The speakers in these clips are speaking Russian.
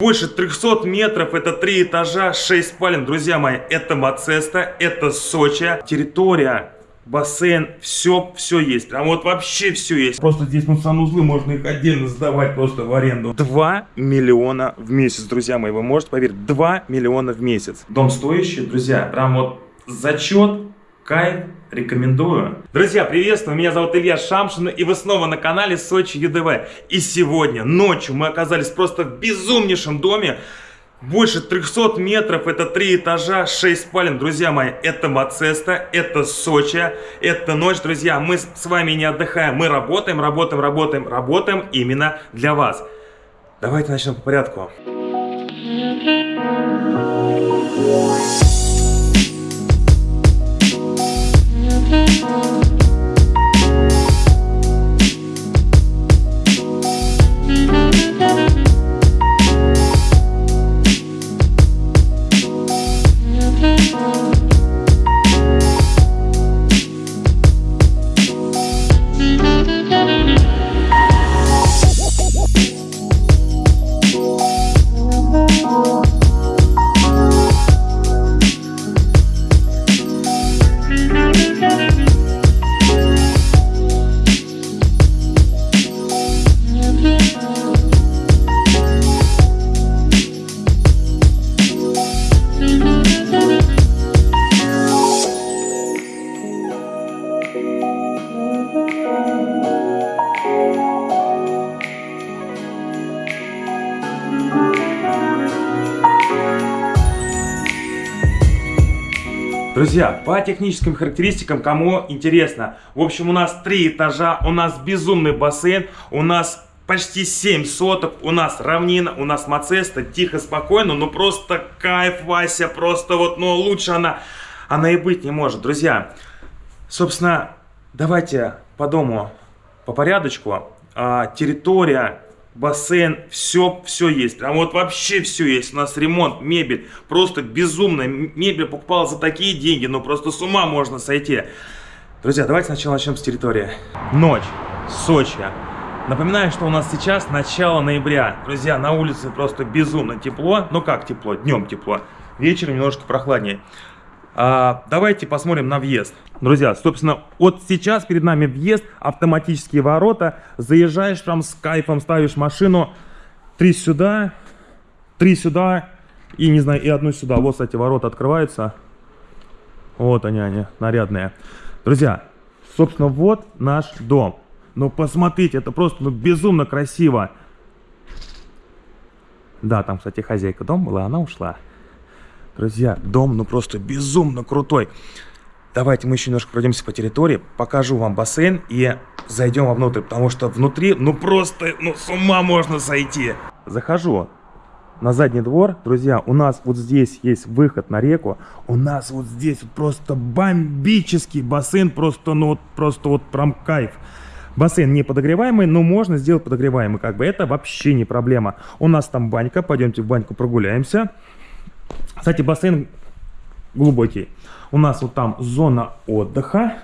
Больше 300 метров, это три этажа, 6 спален. Друзья мои, это Мацеста, это Сочи. Территория, бассейн, все, все есть. Прям вот вообще все есть. Просто здесь, ну, санузлы, можно их отдельно сдавать просто в аренду. 2 миллиона в месяц, друзья мои, вы можете поверить, 2 миллиона в месяц. Дом стоящий, друзья, прям вот зачет, кайф, рекомендую. Друзья, приветствую, меня зовут Илья Шамшин, и вы снова на канале Сочи ЮДВ. И сегодня, ночью, мы оказались просто в безумнейшем доме, больше 300 метров, это три этажа, 6 спален. Друзья мои, это Мацеста, это Сочи, это ночь. Друзья, мы с вами не отдыхаем, мы работаем, работаем, работаем, работаем именно для вас. Давайте начнем по порядку. Друзья, по техническим характеристикам, кому интересно. В общем, у нас три этажа, у нас безумный бассейн, у нас почти 7 соток, у нас равнина, у нас Мацеста, тихо, спокойно, ну просто кайф, Вася, просто вот, ну лучше она, она и быть не может. Друзья, собственно, давайте по дому по порядочку. А, территория бассейн, все, все есть. Прям вот вообще все есть. У нас ремонт, мебель, просто безумная. Мебель покупала за такие деньги, ну просто с ума можно сойти. Друзья, давайте сначала начнем с территории. Ночь, Сочи. Напоминаю, что у нас сейчас начало ноября. Друзья, на улице просто безумно тепло. Ну как тепло? Днем тепло. Вечером немножко прохладнее. А, давайте посмотрим на въезд. Друзья, собственно, вот сейчас перед нами въезд, автоматические ворота. Заезжаешь там с кайфом, ставишь машину. Три сюда, три сюда и, не знаю, и одну сюда. Вот, кстати, ворота открываются. Вот они, они, нарядные. Друзья, собственно, вот наш дом. Ну, посмотрите, это просто ну, безумно красиво. Да, там, кстати, хозяйка дома была, она ушла. Друзья, дом ну просто безумно крутой. Давайте мы еще немножко пройдемся по территории, покажу вам бассейн и зайдем вовнутрь, потому что внутри, ну просто, ну с ума можно сойти. Захожу на задний двор, друзья, у нас вот здесь есть выход на реку, у нас вот здесь вот просто бомбический бассейн, просто, ну вот, просто вот прям кайф. Бассейн не подогреваемый, но можно сделать подогреваемый, как бы это вообще не проблема. У нас там банька, пойдемте в баньку прогуляемся. Кстати, бассейн глубокий. У нас вот там зона отдыха.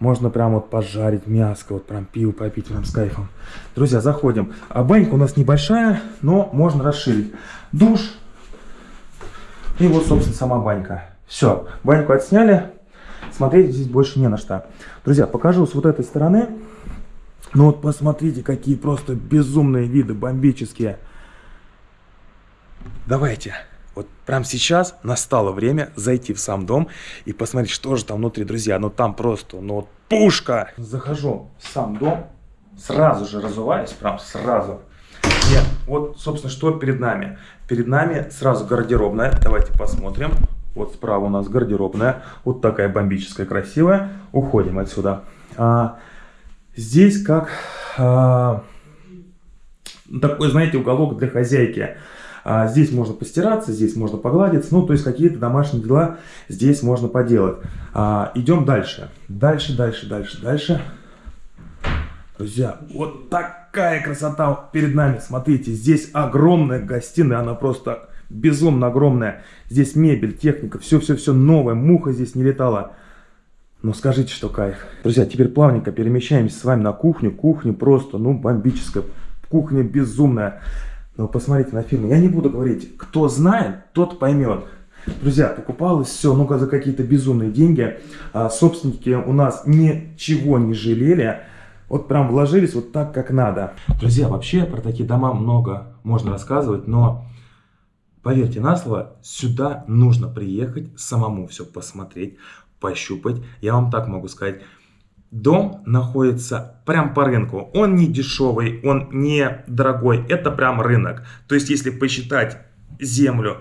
Можно прям вот пожарить мяско, вот прям пиво попить прям с кайфом. Друзья, заходим. А банька у нас небольшая, но можно расширить. Душ. И вот, собственно, сама банька. Все, баньку отсняли. Смотреть здесь больше не на что. Друзья, покажу с вот этой стороны. Ну вот посмотрите, какие просто безумные виды, бомбические. Давайте. Вот прямо сейчас настало время зайти в сам дом и посмотреть, что же там внутри, друзья. Ну там просто, ну вот пушка. Захожу в сам дом, сразу же разуваюсь, прям сразу. И вот, собственно, что перед нами. Перед нами сразу гардеробная. Давайте посмотрим. Вот справа у нас гардеробная. Вот такая бомбическая, красивая. Уходим отсюда. А, здесь как... А, такой, знаете, уголок для хозяйки. А здесь можно постираться, здесь можно погладиться, ну, то есть какие-то домашние дела здесь можно поделать. А, идем дальше. Дальше, дальше, дальше, дальше. Друзья, вот такая красота перед нами. Смотрите, здесь огромная гостиная, она просто безумно огромная. Здесь мебель, техника, все-все-все новое, муха здесь не летала. Но скажите, что кайф. Друзья, теперь плавненько перемещаемся с вами на кухню. Кухня просто, ну, бомбическая. Кухня безумная. Но посмотрите на фильмы. Я не буду говорить, кто знает, тот поймет. Друзья, покупалось все, ну-ка, за какие-то безумные деньги. А, собственники у нас ничего не жалели. Вот прям вложились вот так, как надо. Друзья, вообще про такие дома много можно рассказывать, но поверьте на слово, сюда нужно приехать, самому все посмотреть, пощупать. Я вам так могу сказать. Дом находится прям по рынку. Он не дешевый, он не дорогой. Это прям рынок. То есть, если посчитать землю,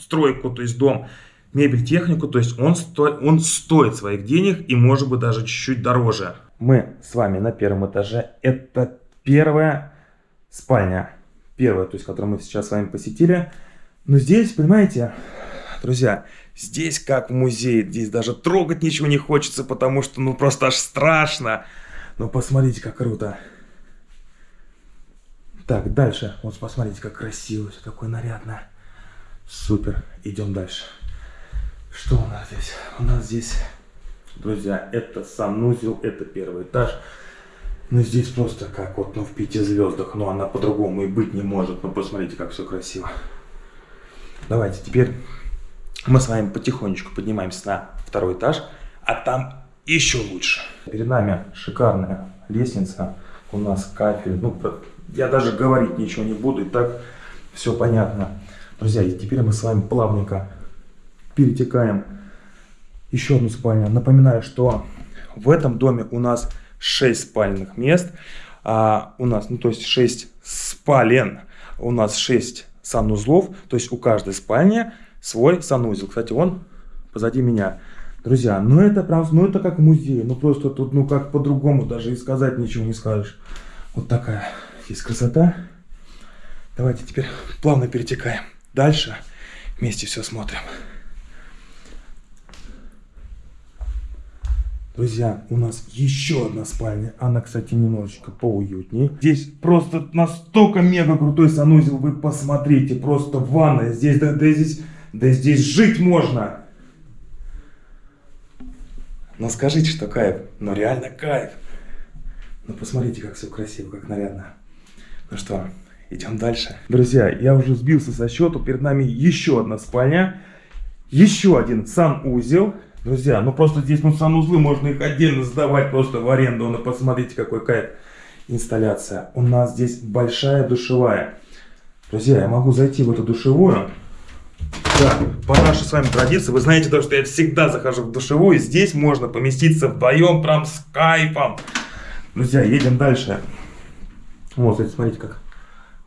стройку, то есть дом, мебель, технику, то есть он, сто, он стоит своих денег и может быть даже чуть-чуть дороже. Мы с вами на первом этаже. Это первая спальня. Первая, то есть, которую мы сейчас с вами посетили. Но здесь, понимаете, друзья, здесь как в музее. Здесь даже трогать ничего не хочется, потому что ну просто аж страшно. Но посмотрите, как круто. Так, дальше. Вот посмотрите, как красиво, все такое нарядно. Супер. Идем дальше. Что у нас здесь? У нас здесь, друзья, это санузел, это первый этаж. Ну, здесь просто как вот, ну, в пяти звездах. Но она по-другому и быть не может. Ну, посмотрите, как все красиво. Давайте теперь мы с вами потихонечку поднимаемся на второй этаж. А там еще лучше. Перед нами шикарная лестница. У нас кафель. Ну, я даже говорить ничего не буду. И так все понятно. Друзья, и теперь мы с вами плавненько перетекаем еще одну спальню. Напоминаю, что в этом доме у нас 6 спальных мест. А, у нас, ну то есть 6 спален, у нас 6 санузлов. То есть у каждой спальни свой санузел. Кстати, он позади меня. Друзья, ну это прям, ну это как музей. Ну просто тут, ну как по-другому даже и сказать ничего не скажешь. Вот такая здесь красота. Давайте теперь плавно перетекаем. Дальше вместе все смотрим. Друзья, у нас еще одна спальня. Она, кстати, немножечко поуютнее. Здесь просто настолько мега крутой санузел. Вы посмотрите, просто ванная. Здесь, да, да, здесь, да здесь жить можно. Но скажите, что кайф. Ну реально кайф. Ну посмотрите, как все красиво, как нарядно. Ну что, Идем дальше. Друзья, я уже сбился со счету. Перед нами еще одна спальня. Еще один санузел. Друзья, ну просто здесь ну санузлы можно их отдельно сдавать просто в аренду. Ну посмотрите, какой кайф. Инсталляция. У нас здесь большая душевая. Друзья, я могу зайти в эту душевую. Да, по нашей с вами традиции, вы знаете то, что я всегда захожу в душевую. Здесь можно поместиться вдвоем, прям с кайфом. Друзья, едем дальше. Вот, смотрите, как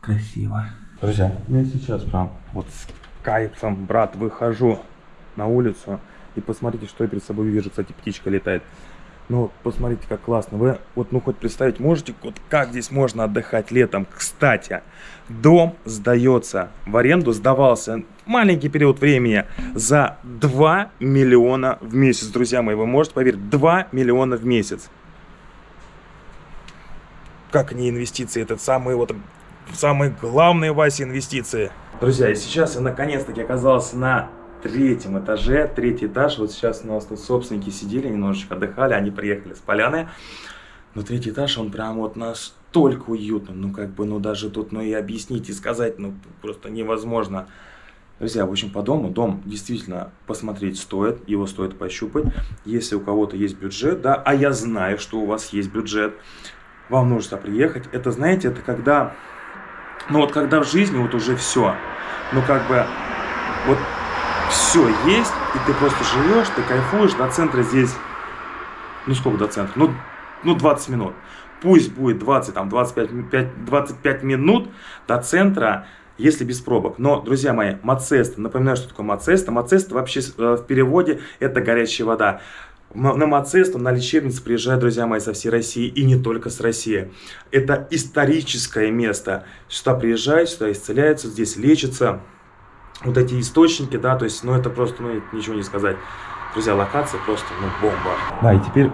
красиво. Друзья, я сейчас прям вот с кайфом, брат, выхожу на улицу. И посмотрите, что я перед собой вижу. Кстати, птичка летает. Ну, посмотрите, как классно. Вы вот, ну, хоть представить можете, вот как здесь можно отдыхать летом. Кстати, дом сдается в аренду, сдавался маленький период времени за 2 миллиона в месяц, друзья мои. Вы можете поверить, 2 миллиона в месяц. Как не инвестиции, этот самый вот самые главные, Вася, инвестиции. Друзья, и сейчас я наконец-таки оказался на третьем этаже, третий этаж. Вот сейчас у нас тут собственники сидели, немножечко отдыхали, они приехали с поляны. Но третий этаж, он прям вот настолько уютный, ну как бы, ну даже тут, ну и объяснить и сказать, ну просто невозможно. Друзья, в общем, по дому, дом действительно посмотреть стоит, его стоит пощупать. Если у кого-то есть бюджет, да, а я знаю, что у вас есть бюджет, вам нужно приехать. Это, знаете, это когда но вот когда в жизни вот уже все, ну как бы вот все есть, и ты просто живешь, ты кайфуешь, до центра здесь, ну сколько до центра? Ну, ну 20 минут. Пусть будет 20, там 25, 5, 25 минут до центра, если без пробок. Но, друзья мои, Мацеста, напоминаю, что такое Мацеста. Мацеста вообще э, в переводе это горячая вода. На Мацесту, на лечебницу приезжают, друзья мои, со всей России и не только с России. Это историческое место. Сюда приезжают, сюда исцеляются, здесь лечатся. Вот эти источники, да, то есть, ну это просто, ну ничего не сказать. Друзья, локация просто, ну, бомба. Да, и теперь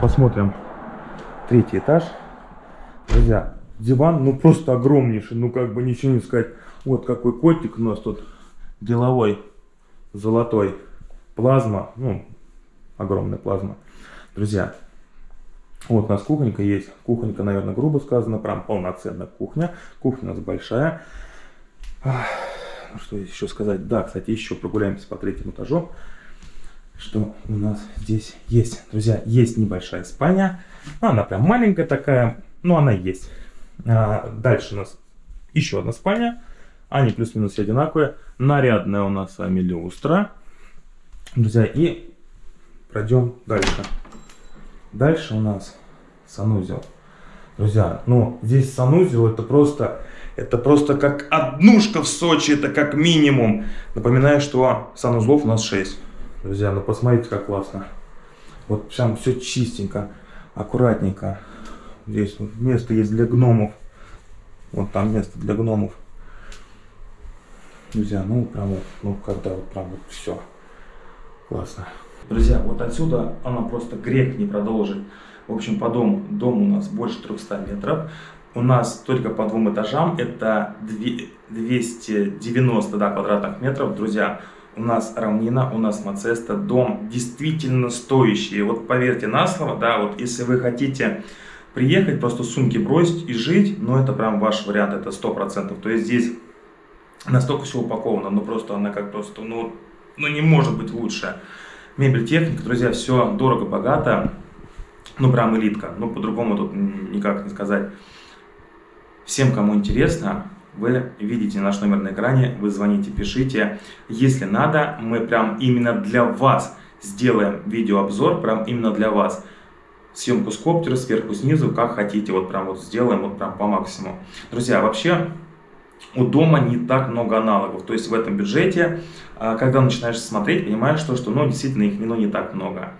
посмотрим третий этаж. Друзья, диван, ну просто огромнейший, ну как бы ничего не сказать. Вот какой котик у нас тут деловой, золотой. Плазма, ну, огромная плазма. Друзья, Вот у нас кухонька есть. Кухонька, наверное, грубо сказано, прям полноценная кухня. Кухня у нас большая. Что еще сказать? Да, кстати, еще прогуляемся по третьему этажу. Что у нас здесь есть? Друзья, есть небольшая спальня. Ну, она прям маленькая такая, но она есть. А, дальше у нас еще одна спальня. Они плюс-минус одинаковые. Нарядная у нас с вами люстра. Друзья, и пройдем дальше. Дальше у нас санузел. Друзья, ну здесь санузел это просто, это просто как однушка в Сочи, это как минимум. Напоминаю, что санузлов у нас 6. Друзья, ну посмотрите, как классно. Вот прям все чистенько, аккуратненько. Здесь место есть для гномов. Вот там место для гномов. Друзья, ну прям вот, ну когда вот прям вот все. Классно. Друзья, вот отсюда она просто грех не продолжит. В общем, по дому, дом у нас больше 300 метров. У нас только по двум этажам это 290 да, квадратных метров. Друзья, у нас равнина, у нас Мацеста, дом действительно стоящий. Вот поверьте на слово, да, вот если вы хотите приехать, просто сумки бросить и жить, ну это прям ваш вариант, это 100%. То есть здесь настолько все упаковано, ну просто она как просто, ну, ну не может быть лучше. Мебель, техника, друзья, все дорого-богато, ну прям элитка, ну по-другому тут никак не сказать. Всем, кому интересно, вы видите наш номер на экране, вы звоните, пишите. Если надо, мы прям именно для вас сделаем видеообзор, прям именно для вас. Съемку с коптера, сверху, снизу, как хотите, вот прям вот сделаем, вот прям по максимуму. Друзья, вообще у дома не так много аналогов. То есть в этом бюджете, а, когда начинаешь смотреть, понимаешь, что, что ну, действительно их ну, не так много.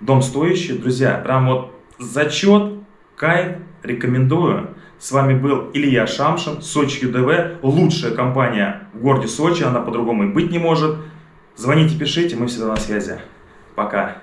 Дом стоящий, друзья, прям вот зачет, кайф, рекомендую. С вами был Илья Шамшин, Сочи ЮДВ, лучшая компания в городе Сочи, она по-другому и быть не может. Звоните, пишите, мы всегда на связи. Пока.